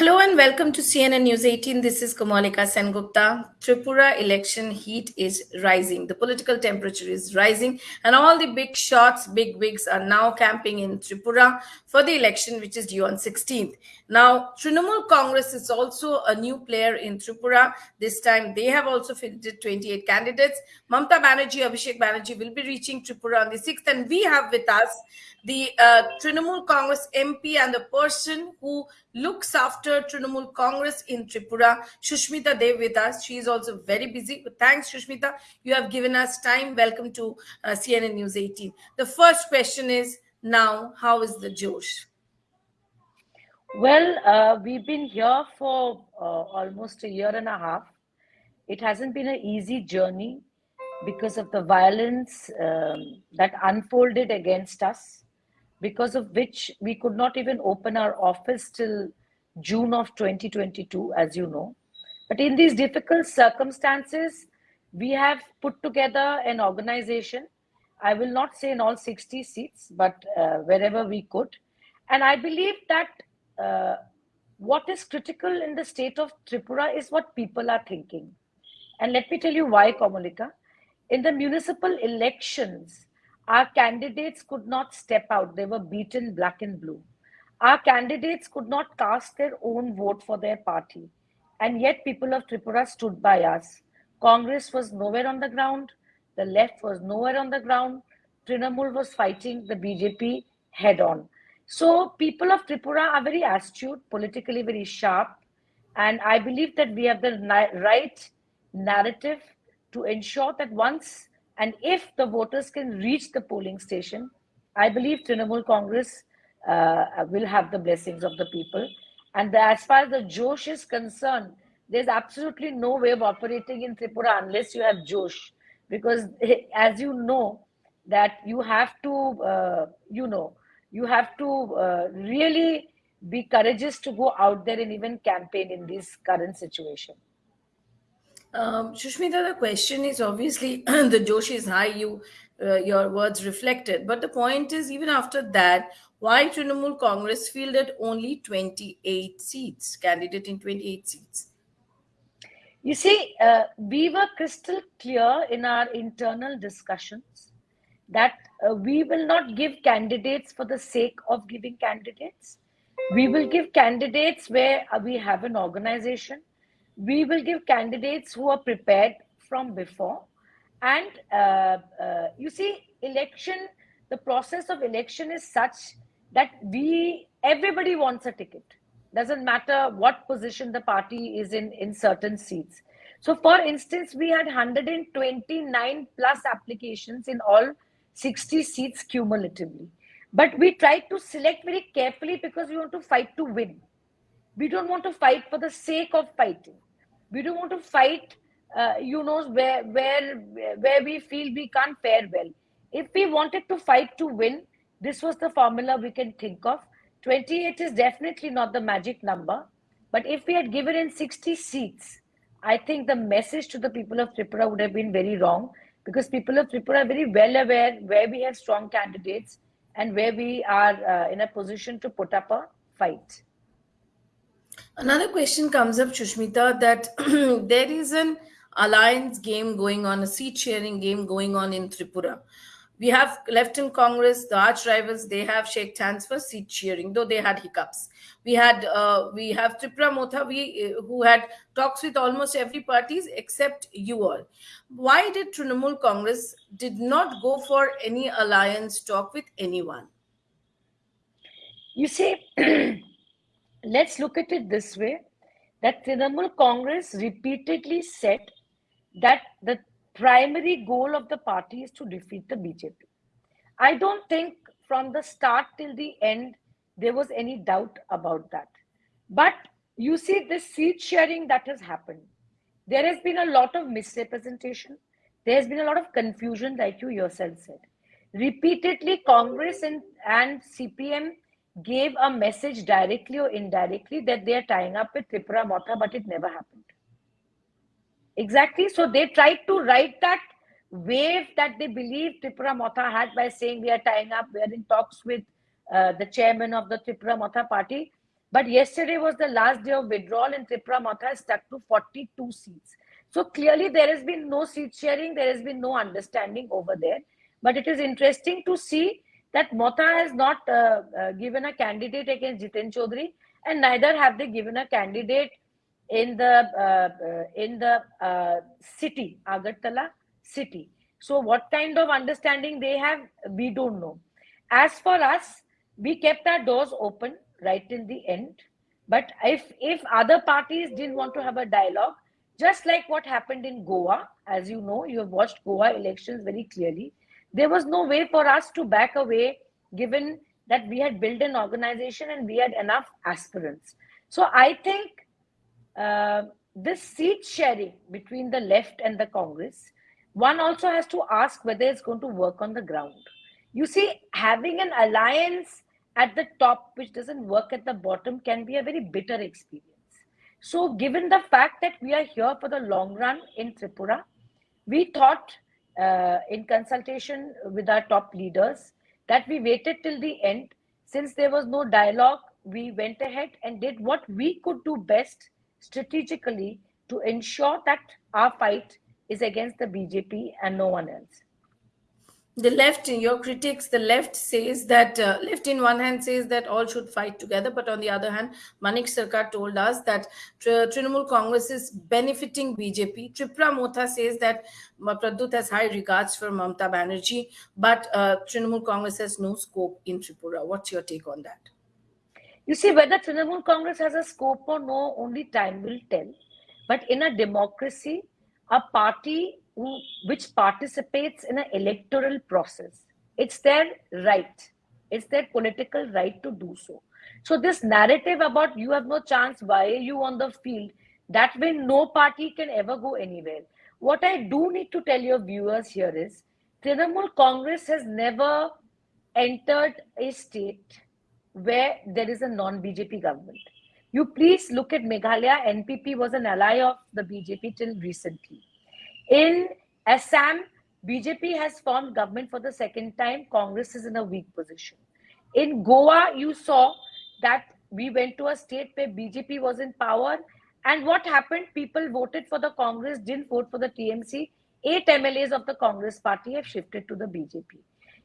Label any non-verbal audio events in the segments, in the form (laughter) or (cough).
Hello and welcome to CNN News 18. This is Kamalika Sengupta. Tripura election heat is rising. The political temperature is rising, and all the big shots, big wigs are now camping in Tripura for the election, which is due on 16th. Now, Trinamool Congress is also a new player in Tripura. This time, they have also fielded 28 candidates. Mamta Banerjee, Abhishek Banerjee will be reaching Tripura on the 6th, and we have with us the uh, Trinamool Congress MP and the person who looks after Trinamool Congress in Tripura, Shushmita Dev with us. She is also very busy. But thanks, Shushmita. You have given us time. Welcome to uh, CNN News 18. The first question is now, how is the Josh? Well, uh, we've been here for uh, almost a year and a half. It hasn't been an easy journey because of the violence um, that unfolded against us because of which we could not even open our office till June of 2022, as you know. But in these difficult circumstances, we have put together an organization. I will not say in all 60 seats, but uh, wherever we could. And I believe that uh, what is critical in the state of Tripura is what people are thinking. And let me tell you why, Kamalika. In the municipal elections, our candidates could not step out. They were beaten black and blue. Our candidates could not cast their own vote for their party. And yet, people of Tripura stood by us. Congress was nowhere on the ground. The left was nowhere on the ground. Trinamool was fighting the BJP head on. So, people of Tripura are very astute, politically very sharp. And I believe that we have the right narrative to ensure that once and if the voters can reach the polling station, I believe Trinamool Congress uh, will have the blessings of the people. And the, as far as the Josh is concerned, there's absolutely no way of operating in Tripura unless you have Josh. Because (laughs) as you know, that you have to, uh, you know, you have to uh, really be courageous to go out there and even campaign in this current situation. Um, Shushmita, the question is obviously (clears throat) the Joshi is high. You, uh, your words reflected, but the point is even after that, why Trinamool Congress fielded only 28 seats, candidate in 28 seats? You see, uh, we were crystal clear in our internal discussions that uh, we will not give candidates for the sake of giving candidates. We will give candidates where uh, we have an organization we will give candidates who are prepared from before. And uh, uh, you see election the process of election is such that we everybody wants a ticket. Doesn't matter what position the party is in in certain seats. So for instance we had 129 plus applications in all 60 seats cumulatively. But we tried to select very carefully because we want to fight to win. We don't want to fight for the sake of fighting we don't want to fight uh, you know where where where we feel we can't fare well. If we wanted to fight to win this was the formula we can think of. 28 is definitely not the magic number. But if we had given in 60 seats i think the message to the people of tripura would have been very wrong. Because people of tripura are very well aware where we have strong candidates and where we are uh, in a position to put up a fight Another question comes up, Shushmita, that (clears throat) there is an alliance game going on, a seat sharing game going on in Tripura. We have left in Congress, the arch rivals, they have shaked hands for seat sharing, though they had hiccups. We had uh, we have Tripura Motha, we, uh, who had talks with almost every parties except you all. Why did Trinamool Congress did not go for any alliance talk with anyone? You see, (clears throat) let's look at it this way that Trinamool Congress repeatedly said that the primary goal of the party is to defeat the BJP. I don't think from the start till the end there was any doubt about that. But you see, this seat sharing that has happened, there has been a lot of misrepresentation. There has been a lot of confusion, like you yourself said. Repeatedly, Congress and, and CPM gave a message directly or indirectly that they are tying up with Tripura Motha, but it never happened. Exactly. So they tried to write that wave that they believe Tripura Motha had by saying we are tying up, we are in talks with uh, the chairman of the Tripura Motha party. But yesterday was the last day of withdrawal, and Tripura Motha is stuck to 42 seats. So clearly, there has been no seat sharing, there has been no understanding over there. But it is interesting to see that Motha has not uh, uh, given a candidate against Jiten Chaudhary, and neither have they given a candidate in the uh, uh in the uh, city, Agartala city. So what kind of understanding they have, we don't know. As for us, we kept our doors open right till the end. But if if other parties didn't want to have a dialogue, just like what happened in Goa, as you know, you have watched Goa elections very clearly, there was no way for us to back away given that we had built an organization and we had enough aspirants. So I think uh, this seat sharing between the left and the Congress, one also has to ask whether it's going to work on the ground. You see, having an alliance at the top which doesn't work at the bottom can be a very bitter experience. So, given the fact that we are here for the long run in Tripura, we thought uh, in consultation with our top leaders that we waited till the end. Since there was no dialogue, we went ahead and did what we could do best strategically to ensure that our fight is against the BJP and no one else the left in your critics the left says that uh, left in one hand says that all should fight together but on the other hand manik sarkar told us that Tr- trinamool congress is benefiting bjp tripura motha says that pradyut has high regards for mamta banerjee but uh, trinamool congress has no scope in tripura. What's your take on that? You see whether trinamool congress has a scope or no only time will tell. But in a democracy a party which participates in an electoral process. It's their right. It's their political right to do so. So this narrative about you have no chance, why are you on the field? That way no party can ever go anywhere. What I do need to tell your viewers here is Trinamool Congress has never entered a state where there is a non-BJP government. You please look at Meghalaya. NPP was an ally of the BJP till recently. In Assam, BJP has formed government for the second time. Congress is in a weak position. In Goa, you saw that we went to a state where BJP was in power. And what happened? People voted for the Congress, didn't vote for the TMC. Eight MLAs of the Congress party have shifted to the BJP.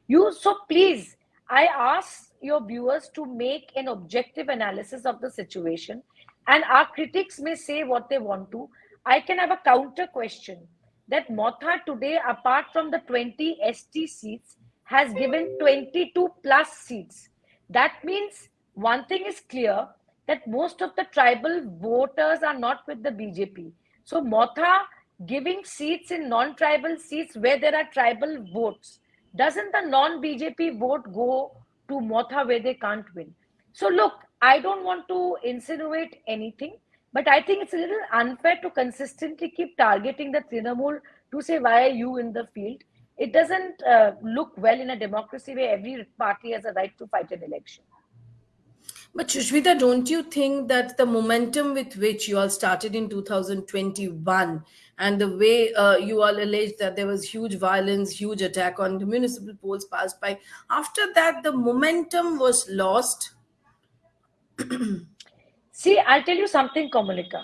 You so please, I ask your viewers to make an objective analysis of the situation. And our critics may say what they want to. I can have a counter question that Motha today, apart from the 20 ST seats, has given 22 plus seats. That means one thing is clear that most of the tribal voters are not with the BJP. So Motha giving seats in non-tribal seats where there are tribal votes, doesn't the non-BJP vote go to Motha where they can't win? So look, I don't want to insinuate anything. But I think it's a little unfair to consistently keep targeting the Trinamool to say, why are you in the field? It doesn't uh, look well in a democracy where every party has a right to fight an election. But Shushmita, don't you think that the momentum with which you all started in 2021 and the way uh, you all alleged that there was huge violence, huge attack on the municipal polls passed by, after that the momentum was lost? (clears throat) See, I'll tell you something, Komalika.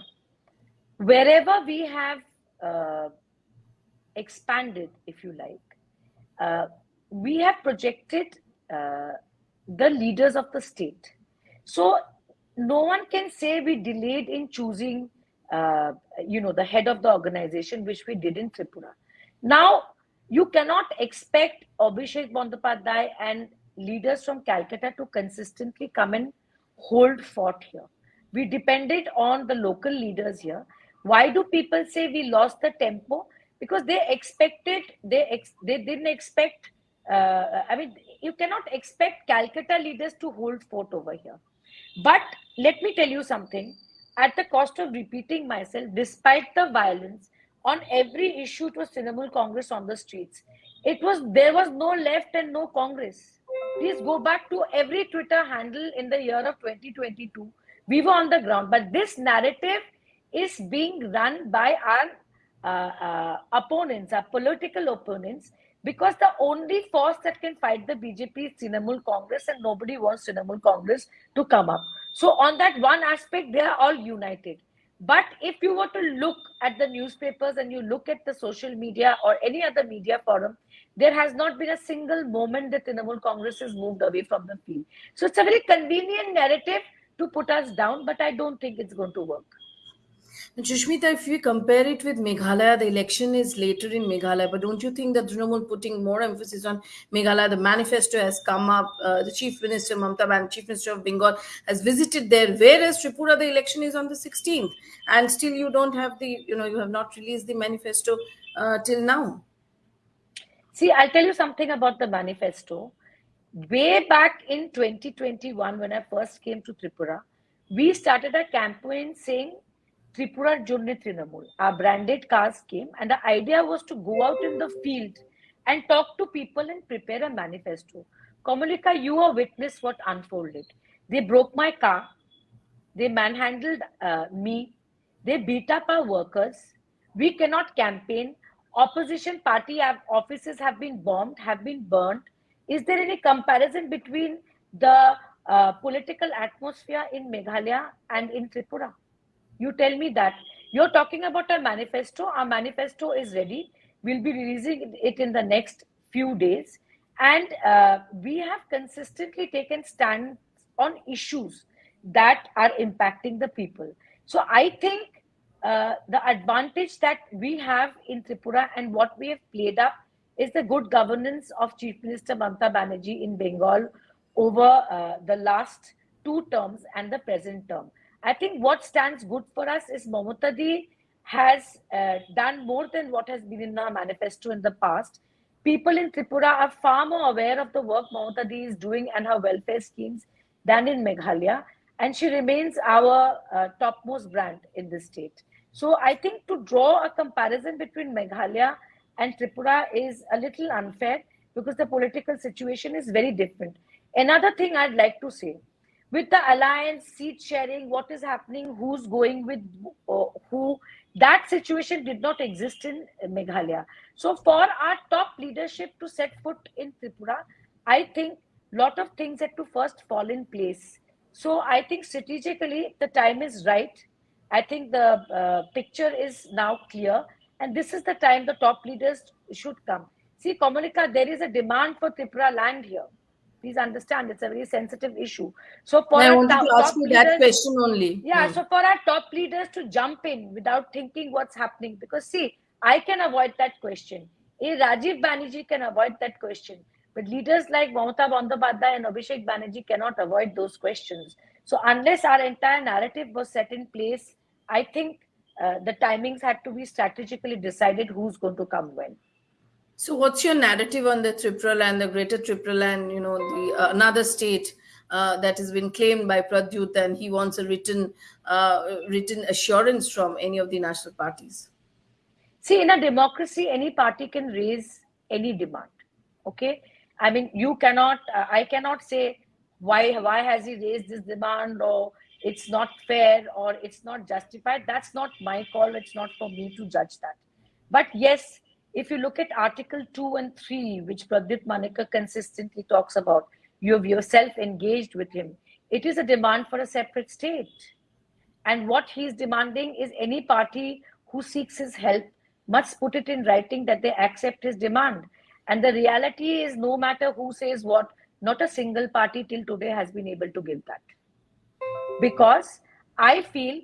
Wherever we have uh, expanded, if you like, uh, we have projected uh, the leaders of the state. So no one can say we delayed in choosing, uh, you know, the head of the organization, which we did in Tripura. Now, you cannot expect Abhishek Bandyopadhyay and leaders from Calcutta to consistently come and hold fort here we depended on the local leaders here. Why do people say we lost the tempo? Because they expected they ex, they didn't expect uh, i mean you cannot expect calcutta leaders to hold fort over here. But let me tell you something. At the cost of repeating myself despite the violence on every issue it was Trinamool Congress on the streets. It was there was no left and no Congress. Please go back to every Twitter handle in the year of 2022 we were on the ground but this narrative is being run by our uh, uh, opponents our political opponents because the only force that can fight the BJP is Trinamool Congress, and nobody wants Trinamool Congress to come up. So, on that one aspect, they are all united. But if you were to look at the newspapers and you look at the social media or any other media forum, there has not been a single moment that Trinamool Congress has moved away from the field. So, it's a very convenient narrative to put us down, but I don't think it's going to work. Sushmita, if we compare it with Meghalaya, the election is later in Meghalaya, but don't you think that Trinamool putting more emphasis on Meghalaya, the manifesto has come up, uh, the Chief Minister, Mamta Ban, Chief Minister of Bengal, has visited there, whereas Tripura, the election is on the 16th, and still you don't have the, you know, you have not released the manifesto uh, till now. See, I'll tell you something about the manifesto. Way back in 2021, when I first came to Tripura, we started a campaign saying Tripura Trinamool. Our branded cars came, and the idea was to go out in the field and talk to people and prepare a manifesto. Komalika, you are witness what unfolded. They broke my car, they manhandled uh, me, they beat up our workers. We cannot campaign. Opposition party have, offices have been bombed, have been burned. Is there any comparison between the uh, political atmosphere in Meghalaya and in Tripura? You tell me that. You're talking about our manifesto. Our manifesto is ready. We'll be releasing it in the next few days. And uh, we have consistently taken stand on issues that are impacting the people. So I think uh, the advantage that we have in Tripura and what we have played up is the good governance of Chief Minister Mamta Banerjee in Bengal over uh, the last two terms and the present term. I think what stands good for us is Mamata has uh, done more than what has been in our manifesto in the past. People in Tripura are far more aware of the work Mamata is doing and her welfare schemes than in Meghalaya. And she remains our uh, topmost brand in this state. So I think to draw a comparison between Meghalaya and Tripura is a little unfair because the political situation is very different. Another thing I'd like to say with the alliance seat sharing what is happening who's going with uh, who that situation did not exist in meghalaya. So for our top leadership to set foot in tripura i think lot of things had to first fall in place. So i think strategically the time is right. I think the uh, picture is now clear and this is the time the top leaders should come see komalika there is a demand for tripura land here please understand it's a very sensitive issue so for I wanted top, to ask you leaders, that question only. yeah Hmm. so for our top leaders to jump in without thinking what's happening because see i can avoid that question a rajiv banerjee can avoid that question but leaders like Mamata Bandyopadhyay and Abhishek Banerjee cannot avoid those questions. So unless our entire narrative was set in place, I think uh, the timings had to be strategically decided who's going to come when. So, what's your narrative on the Tripura land, the Greater Tripura land? You know, the uh, another state uh, that has been claimed by Pradyut, and he wants a written uh, written assurance from any of the national parties. See, in a democracy, any party can raise any demand. Okay, I mean, you cannot. Uh, I cannot say why why has he raised this demand or it's not fair or it's not justified. That's not my call. It's not for me to judge that. But yes, if you look at Article 2 and 3, which Pradyut Manikya consistently talks about, you have yourself engaged with him. It is a demand for a separate state. And what he's demanding is any party who seeks his help must put it in writing that they accept his demand. And the reality is, no matter who says what, not a single party till today has been able to give that. Because I feel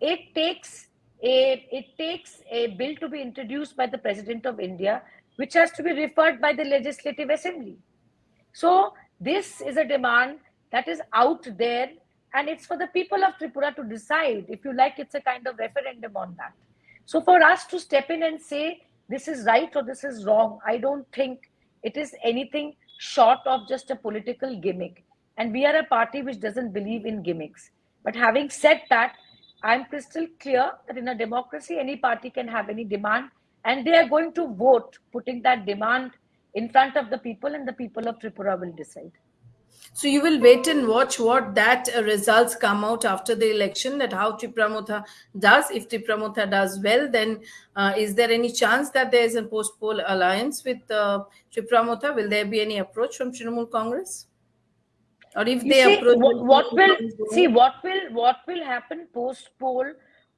it takes a it takes a bill to be introduced by the president of india which has to be referred by the legislative assembly. So this is a demand that is out there and it's for the people of tripura to decide if you like it's a kind of referendum on that. So for us to step in and say this is right or this is wrong i don't think it is anything short of just a political gimmick and we are a party which doesn't believe in gimmicks but having said that I'm crystal clear that in a democracy, any party can have any demand, and they are going to vote, putting that demand in front of the people, and the people of Tripura will decide. So you will wait and watch what that uh, results come out after the election. That how Tripura does. If Tripura does well, then uh, is there any chance that there is a post poll alliance with uh, Tripura Will there be any approach from Trinamool Congress? Or if you they see, approach, what, what will see what will what will happen post poll?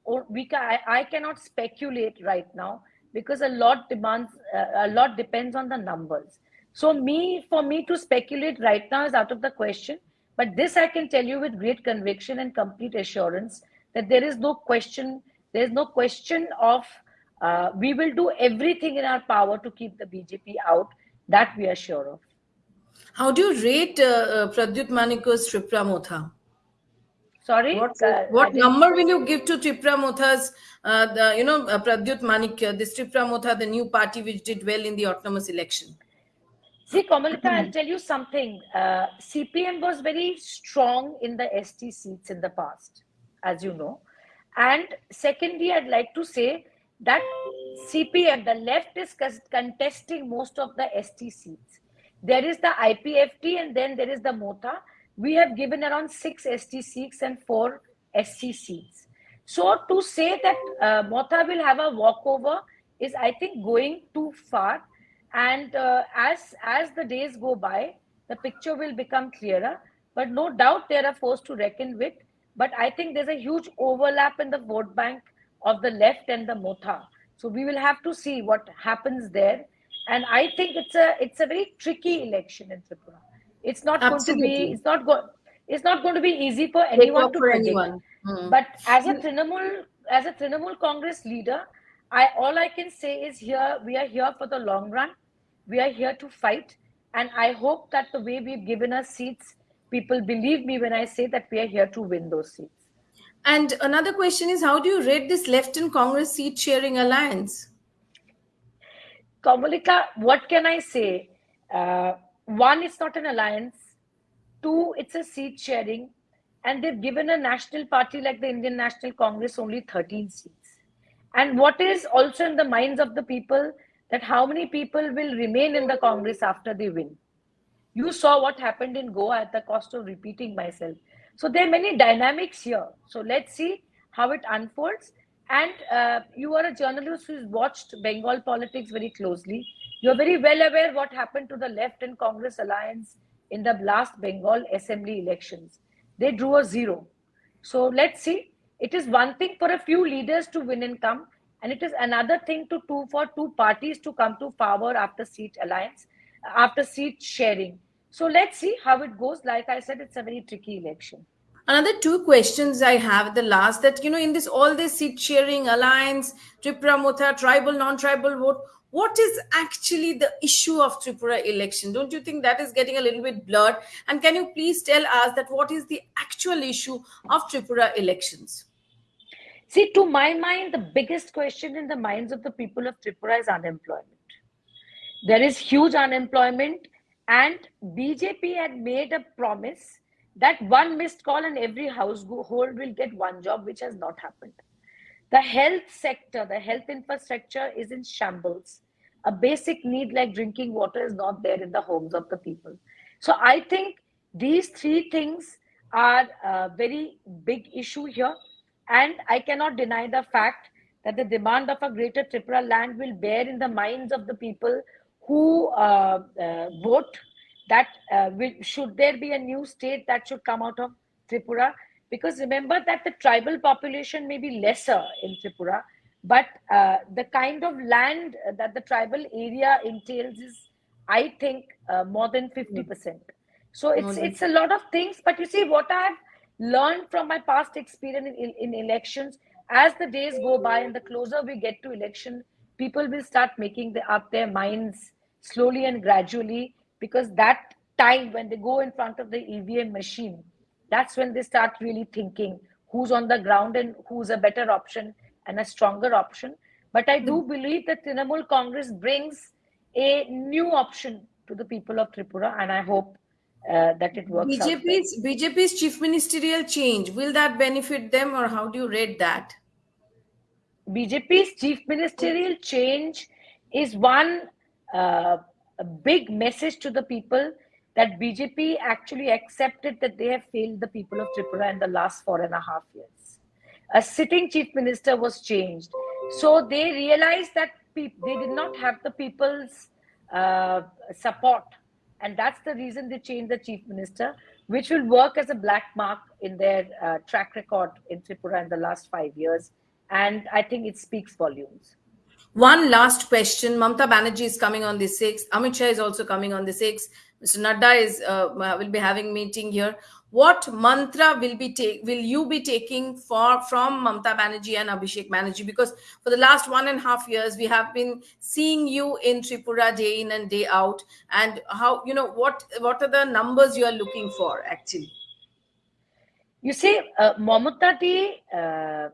Or we can, I, I cannot speculate right now because a lot demands uh, a lot depends on the numbers so me, for me to speculate right now is out of the question. But this I can tell you with great conviction and complete assurance that there is no question, there is no question of uh, we will do everything in our power to keep the BJP out. That we are sure of. How do you rate uh, uh, Pradyut Manikya's Tripura Motha? Sorry, what, uh, what number will you give to Tripura Motha's, uh, the, you know, uh, Pradyut Manik, this Tripura Motha, the new party which did well in the autonomous election? See, Kamalika, I'll tell you something. Uh, CPM was very strong in the ST seats in the past, as you know. And secondly, I'd like to say that CPM, the left is contesting most of the ST seats. There is the IPFT and then there is the Motha. We have given around six ST seats and four SC seats. So to say that uh, Motha will have a walkover is, I think, going too far. And uh, as as the days go by the picture will become clearer. But no doubt they are forced to reckon with. But i think there's a huge overlap in the vote bank of the left and the motha so we will have to see what happens there and i think it's a it's a very tricky election in tripura it's not Absolutely. going to be it's not going it's not going to be easy for anyone to predict. Anyone. Hmm. But as a Trinamool, as a Trinamool Congress leader, I all I can say is here we are here for the long run. We are here to fight. And I hope that the way we've given us seats, people believe me when I say that we are here to win those seats. And another question is how do you rate this left in Congress seat sharing alliance? Kamalika, what can I say? Uh, one, it's not an alliance. Two, it's a seat sharing. And they've given a national party like the Indian National Congress only 13 seats. And what is also in the minds of the people that how many people will remain in the Congress after they win. You saw what happened in Goa at the cost of repeating myself. So there are many dynamics here. So let's see how it unfolds. And uh, you are a journalist who's watched Bengal politics very closely. You're very well aware what happened to the left and Congress alliance in the last Bengal assembly elections. They drew a zero. So let's see. It is one thing for a few leaders to win and come and it is another thing to two for two parties to come to power after seat alliance after seat sharing so let's see how it goes like i said it's a very tricky election another two questions i have at the last that you know in this all this seat sharing alliance tripura motha tribal non-tribal vote what is actually the issue of tripura election? Don't you think that is getting a little bit blurred? And can you please tell us that what is the actual issue of tripura elections? See, to my mind, the biggest question in the minds of the people of Tripura is unemployment. There is huge unemployment, and BJP had made a promise that one missed call and every household will get one job, which has not happened. The health sector, the health infrastructure is in shambles. A basic need like drinking water is not there in the homes of the people. So I think these three things are a very big issue here. And I cannot deny the fact that the demand of a greater Tripura land will bear in the minds of the people who uh, uh, vote that uh, will, should there be a new state that should come out of Tripura. Because remember that the tribal population may be lesser in Tripura, but uh, the kind of land that the tribal area entails is, I think, uh, more than 50%. So it's, it's a lot of things. But you see, what I've learned from my past experience in, in, in elections as the days go by and the closer we get to election people will start making the, up their minds slowly and gradually because that time when they go in front of the evm machine that's when they start really thinking who's on the ground and who's a better option and a stronger option but i do hmm. believe that trinamool congress brings a new option to the people of tripura and i hope uh, that it works BJP's BJP's chief ministerial change will that benefit them or how do you rate that? BJP's chief ministerial change is one uh, a big message to the people that BJP actually accepted that they have failed the people of Tripura in the last four and a half years. A sitting chief minister was changed. So they realized that they did not have the people's uh, support. And that's the reason they changed the chief minister, which will work as a black mark in their uh, track record in Tripura in the last five years. And I think it speaks volumes. One last question. Mamta Banerjee is coming on the 6th. Amit Shah is also coming on the 6th. Mr. Nadda is uh, will be having meeting here. What mantra will be take will you be taking for from Mamta Banerjee and Abhishek Banerjee? Because for the last one and a half years, we have been seeing you in Tripura day in and day out. And how you know what what are the numbers you are looking for actually? You see, uh, Mamata uh,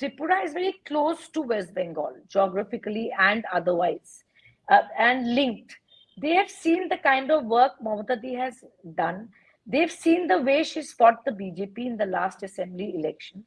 Tripura is very close to West Bengal, geographically and otherwise, uh, and linked. They have seen the kind of work Mamata has done. They've seen the way she's fought the BJP in the last assembly elections.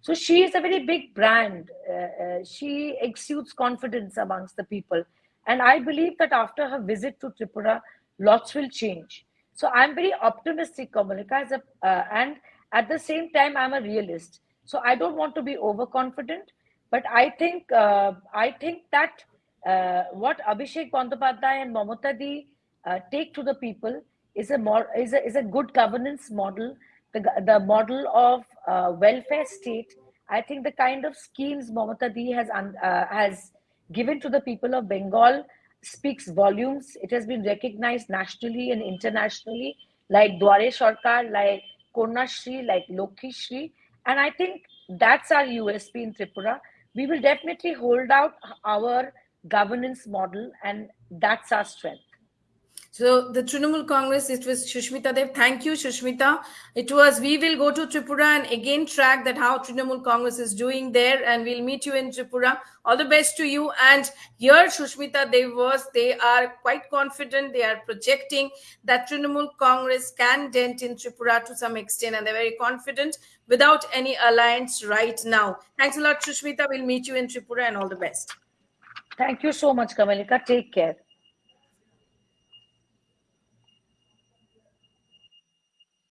So she is a very big brand. Uh, uh, she exudes confidence amongst the people. And I believe that after her visit to Tripura, lots will change. So I'm very optimistic, Kamalika, as a, uh, and at the same time, I'm a realist. So I don't want to be overconfident, but I think uh, I think that uh, what Abhishek Bandyopadhyay and Mamata Di uh, take to the people is a more is a is a good governance model, the the model of uh, welfare state. I think the kind of schemes Mamata Di has uh, has given to the people of Bengal speaks volumes. It has been recognized nationally and internationally, like Duare Sarkar, like Kanyashree, like Lokhi Shri. And I think that's our USP in Tripura. We will definitely hold out our governance model, and that's our strength. So the Trinamool Congress, it was Shushmita Dev. Thank you, Shushmita. It was, we will go to Tripura and again track that how Trinamool Congress is doing there and we'll meet you in Tripura. All the best to you. And here, Shushmita Dev was, they are quite confident. They are projecting that Trinamool Congress can dent in Tripura to some extent and they're very confident without any alliance right now. Thanks a lot, Shushmita. We'll meet you in Tripura and all the best. Thank you so much, Kamalika. Take care.